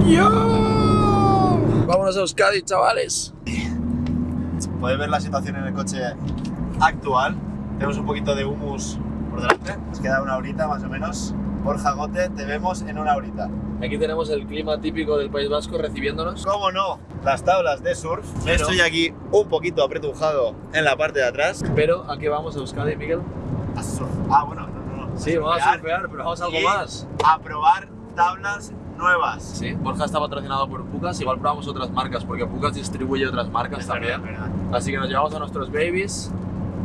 ¡Yo! Vámonos a Euskadi, chavales. Podéis ver la situación en el coche actual. Tenemos un poquito de humus por delante. Nos queda una horita más o menos. Borja Gote, te vemos en una horita. Aquí tenemos el clima típico del País Vasco recibiéndonos. ¿Cómo no? Las tablas de surf. Pero- Estoy aquí un poquito apretujado en la parte de atrás. Pero, ¿a qué vamos a Euskadi, Miguel? A surf. Ah, bueno, no, no, no. Sí, vamos a surfear, pero vamos a algo más. A probar tablas nuevas. Sí, Borja está patrocinado por Pucas, igual probamos otras marcas, porque Pucas distribuye otras marcas Es también. verdad, es verdad. Así que nos llevamos a nuestros babies,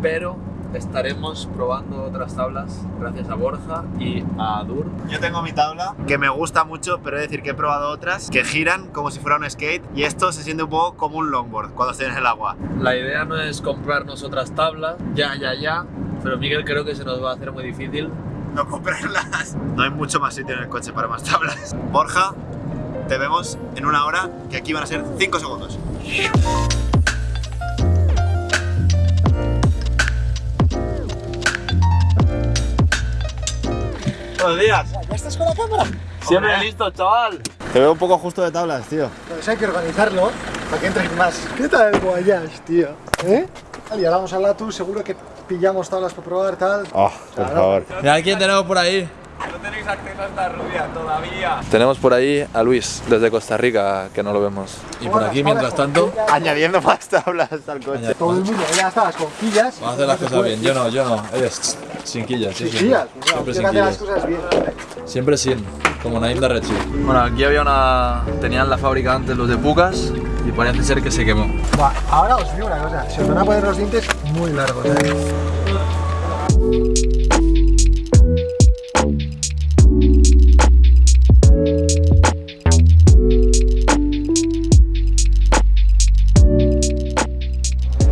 pero estaremos probando otras tablas gracias a Borja y a Dur. Yo tengo mi tabla que me gusta mucho, pero he de decir que he probado otras que giran como si fuera un skate y esto se siente un poco como un longboard cuando estés en el agua. La idea no es comprarnos otras tablas, ya, ya, ya, pero Miguel creo que se nos va a hacer muy difícil. No comprarlas. No hay mucho más sitio en el coche para más tablas. Borja, te vemos en una hora que aquí van a ser 5 segundos. Buenos días. ¿Ya estás con la cámara? Siempre Hombre. listo, chaval. Te veo un poco justo de tablas, tío. Pues hay que organizarlo para que entren más. ¿Qué tal el Guayas, tío? ¿Eh? Y ahora vamos a la tú, seguro que pillamos tablas para probar, tal. Oh, por favor. Mira quién tenemos por ahí. No tenéis acceso a esta rubia todavía. Tenemos por ahí a Luis, desde Costa Rica, que no lo vemos. Y por aquí, mientras tanto, Añadiendo más tablas al coche. Todo el mundo ya está, las conquillas. vamos a hacer las cosas bien. Yo no, yo no. Ellos, sin quillas, sí, Sí, siempre. sin las quillas. cosas bien. Siempre sin, como Naim de Rechi. Bueno, aquí había una... Tenían la fábrica antes los de Pucas y parece ser que se quemó. Buah, ahora os digo una cosa, se os van a poner los dientes muy largos. ¿eh?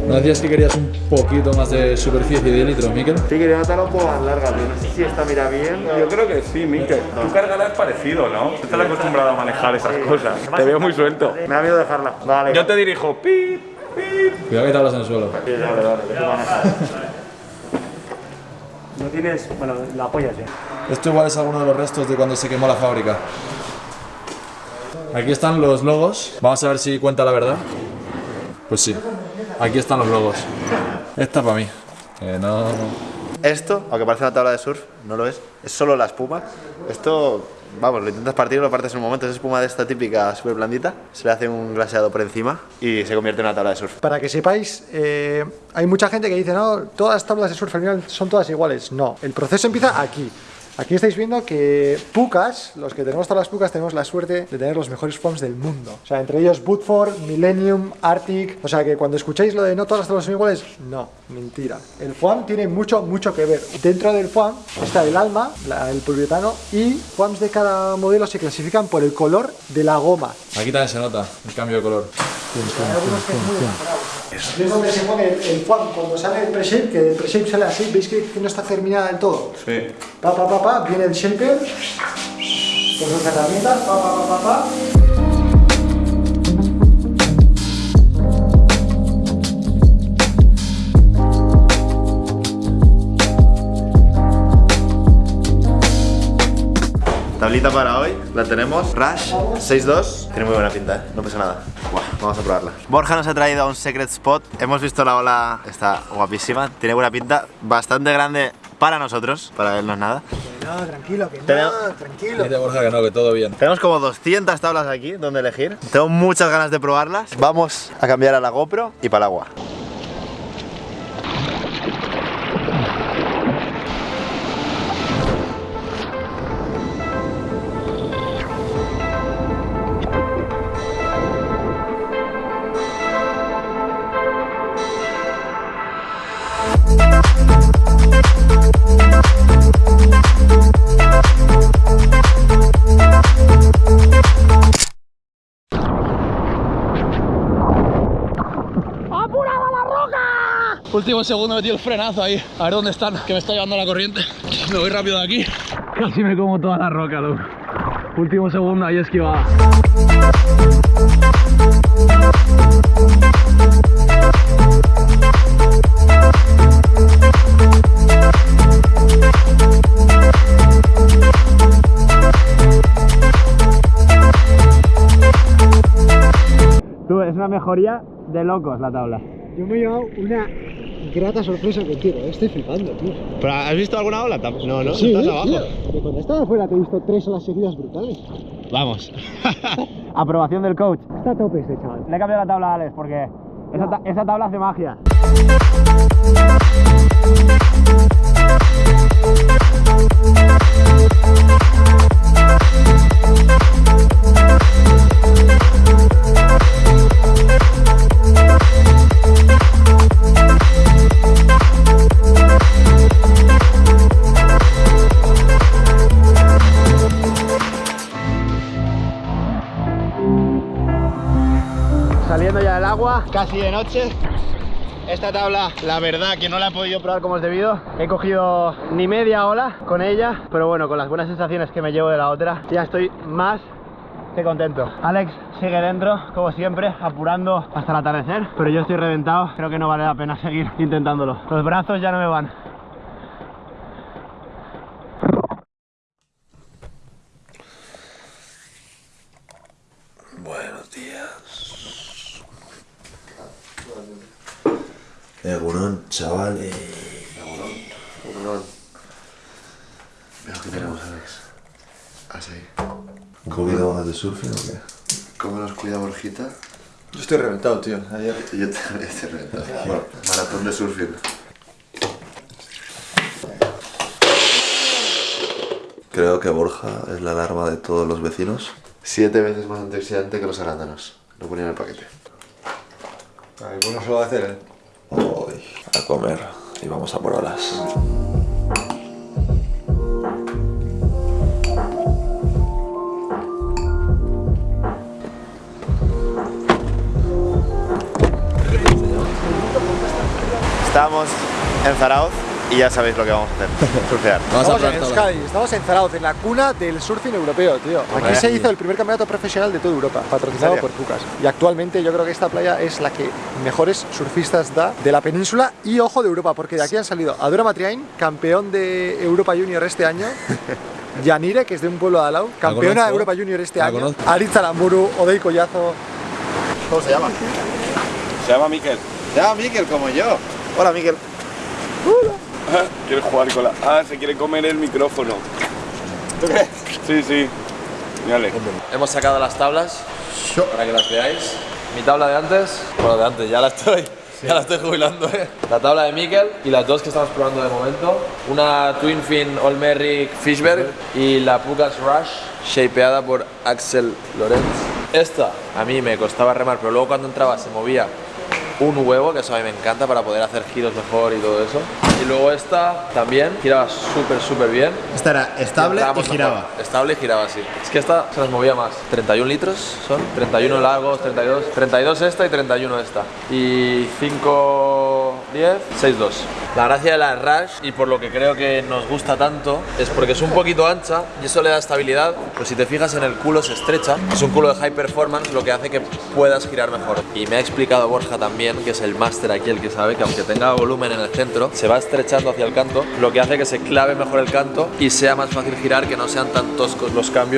¿No decías que querías poquito más de superficie de litros, Miquel? Sí, quería notarla un poco más larga, pero no sé si esta mira bien. Yo creo que sí, Mikel. Tú cargarás parecido, ¿no? Tú estás acostumbrado a manejar esas cosas. Te veo muy suelto. Me da miedo dejarla. Vale. Yo te dirijo, pip, pip. Cuidado que te hablas en el suelo. Sí, vale, vale, que tú manejas. No tienes, bueno, la apoyas ya. Esto igual es alguno de los restos de cuando se quemó la fábrica. Aquí están los logos. Vamos a ver si cuenta la verdad. Pues sí. Aquí están los logos. Esta para mí. Eh, no. Esto, aunque parece una tabla de surf, no lo es. Es solo la espuma. Esto, vamos, lo intentas partir, lo partes en un momento. Es espuma de esta típica súper blandita. Se le hace un glaseado por encima y se convierte en una tabla de surf. Para que sepáis, eh, hay mucha gente que dice, no, todas las tablas de surf al final son todas iguales. No, el proceso empieza aquí. Aquí estáis viendo que Pucas, los que tenemos tablas Pucas, tenemos la suerte de tener los mejores foams del mundo. O sea, entre ellos Woodford, Millennium, Arctic. O sea, que cuando escucháis lo de no todas las tablas son iguales, no, mentira. El foam tiene mucho, mucho que ver. Dentro del foam está el alma, el poliuretano, y foams de cada modelo se clasifican por el color de la goma. Aquí también se nota el cambio de color. Hay algunos que es muy enamorados. Es donde se pone el, foam cuando sale el pre-shape, que el pre-shape sale así, veis que, que no está terminada del todo. Sí. Pa, pa, pa, pa, viene el shaper con sus herramientas, pa, pa, pa, pa, pa. Tablita para hoy, la tenemos. Rush 6.2. Tiene muy buena pinta, ¿eh? no pasa nada. Buah, vamos a probarla. Borja nos ha traído a un secret spot. Hemos visto la ola, está guapísima. Tiene buena pinta, bastante grande para nosotros, para él no es nada. No, tranquilo, que no, tranquilo. Dice Borja que no, que todo bien. Tenemos como 200 tablas aquí donde elegir. Tengo muchas ganas de probarlas. Vamos a cambiar a la GoPro y para el agua. Último segundo metí el frenazo ahí. A ver dónde están, que me está llevando la corriente. Me voy rápido de aquí. Casi me como toda la roca, tú. Último segundo, ahí esquivada. una mejoría de locos la tabla. Yo me he llevado una grata sorpresa contigo, estoy flipando, tío. ¿Pero has visto alguna ola? No, no, Sí, estás abajo. tío, cuando estaba afuera te he visto tres olas seguidas brutales. Vamos. Aprobación del coach. Está a tope este chaval. Le he cambiado la tabla a Alex porque esa, ta- esa tabla hace magia. Casi de noche. Esta tabla, la verdad que no la he podido probar como es debido. He cogido ni media ola con ella, pero bueno, con las buenas sensaciones que me llevo de la otra, ya estoy más que contento. Alex sigue dentro, como siempre, apurando hasta el atardecer, pero yo estoy reventado, creo que no vale la pena seguir intentándolo. Los brazos ya no me van. Egunon, chavales. Egunon. Veo que tenemos, Alex. Así. ¿Un poquito más de surfing o qué? ¿Cómo nos cuida Borjita? Yo estoy reventado, tío. Ayer Yo también estoy reventado. Bueno, maratón de surfing. Creo que Borja es la alarma de todos los vecinos. Siete veces más antioxidante que los arándanos. Lo ponía en el paquete. Ay, bueno se lo va a hacer, eh. Hoy a comer y vamos a por olas. Estamos en Zarauz y ya sabéis lo que vamos a hacer. Surfear. Estamos en Euskadi, estamos en Zarauz, en la cuna del surfing europeo, tío. Aquí se hizo el primer campeonato profesional de toda Europa, patrocinado ¿En por? Pucas. Y actualmente yo creo que esta playa es la que mejores surfistas da de la península y ojo de Europa, porque de aquí han salido Adora Matriain, campeón de Europa Junior este año. Yanire, que es de un pueblo de Alau, campeona de Europa Junior este año. Aritz Aramburu, Odei Collazo. ¿Cómo se llama? Se llama Miquel. Se llama Miquel, como yo. Hola, Miquel. Quiere jugar con la. Ah, se quiere comer el micrófono. ¿Tú crees? Sí, sí. Mírale. Hemos sacado las tablas para que las veáis. Mi tabla de antes, bueno, de antes, ya la estoy, ya la estoy jubilando, ¿eh? La tabla de Mikel y las dos que estamos probando de momento. Una Twin Fin Olmeric Fishberg y la Pucas Rush, shapeada por Axel Lorenz. Esta a mí me costaba remar, pero luego cuando entraba se movía un huevo, que eso a mí me encanta para poder hacer giros mejor y todo eso. Y luego esta también giraba súper, súper bien. Esta era estable y giraba. mejor. Estable y giraba así. Es que esta se nos movía más. 31 litros son, 31 largos, 32. 32 esta y 31 esta. Y 5, 10, 6, 2. La gracia de la Rush y por lo que creo que nos gusta tanto es porque es un poquito ancha y eso le da estabilidad. Pues si te fijas en el culo se estrecha. Es un culo de high performance lo que hace que puedas girar mejor. Y me ha explicado Borja también, que es el máster aquí el que sabe, que aunque tenga volumen en el centro, se va estrechando hacia el canto, lo que hace que se clave mejor el canto y sea más fácil girar, que no sean tan toscos los cambios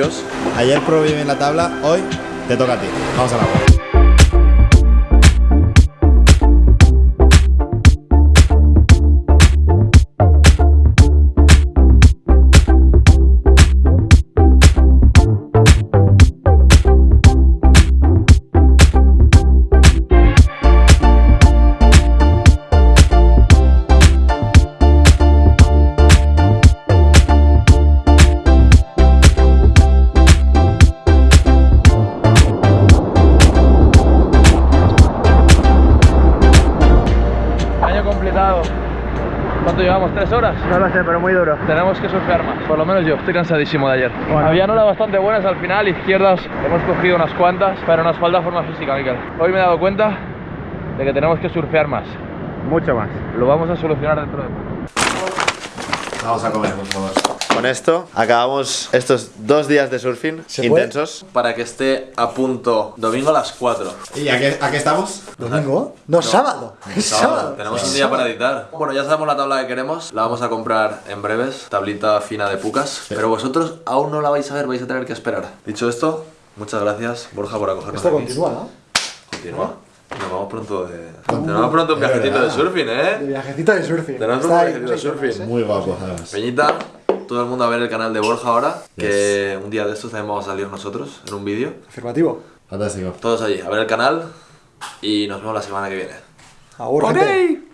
Ayer probé bien la tabla, hoy te toca a ti. Vamos a la Año llevamos? ¿Tres horas? No lo sé, pero muy duro. Tenemos que surfear más, por lo menos yo, estoy cansadísimo de ayer. Había olas bastante buenas al final, izquierdas hemos cogido unas cuantas, pero nos falta forma física, Miquel. Hoy me he dado cuenta de que tenemos que surfear más. Mucho más. Lo vamos a solucionar dentro de poco. Vamos a comer, por favor. Con esto acabamos estos dos días de surfing puede? intensos. para que esté a punto domingo a las 4. ¿Y a qué, a qué estamos? ¿Domingo? No, sábado. Es sábado. Tenemos un día para editar. Bueno, ya sabemos la tabla que queremos, la vamos a comprar en breves, tablita fina de pucas, pero vosotros aún no la vais a ver, vais a tener que esperar. Dicho esto, muchas gracias Borja por acogernos Esto continúa, ¿no? Continúa. Nos vamos pronto de. Tenemos pronto un viajecito de surfing, De ¿eh? viajecito de surfing. Tenemos un viajecito de surfing. Muy guapo. Peñita, todo el mundo a ver el canal de Borja ahora. Que un día de estos también vamos a salir nosotros en un vídeo. Afirmativo. Fantástico. Todos allí, a ver el canal. Y nos vemos la semana que viene. Agur, gente.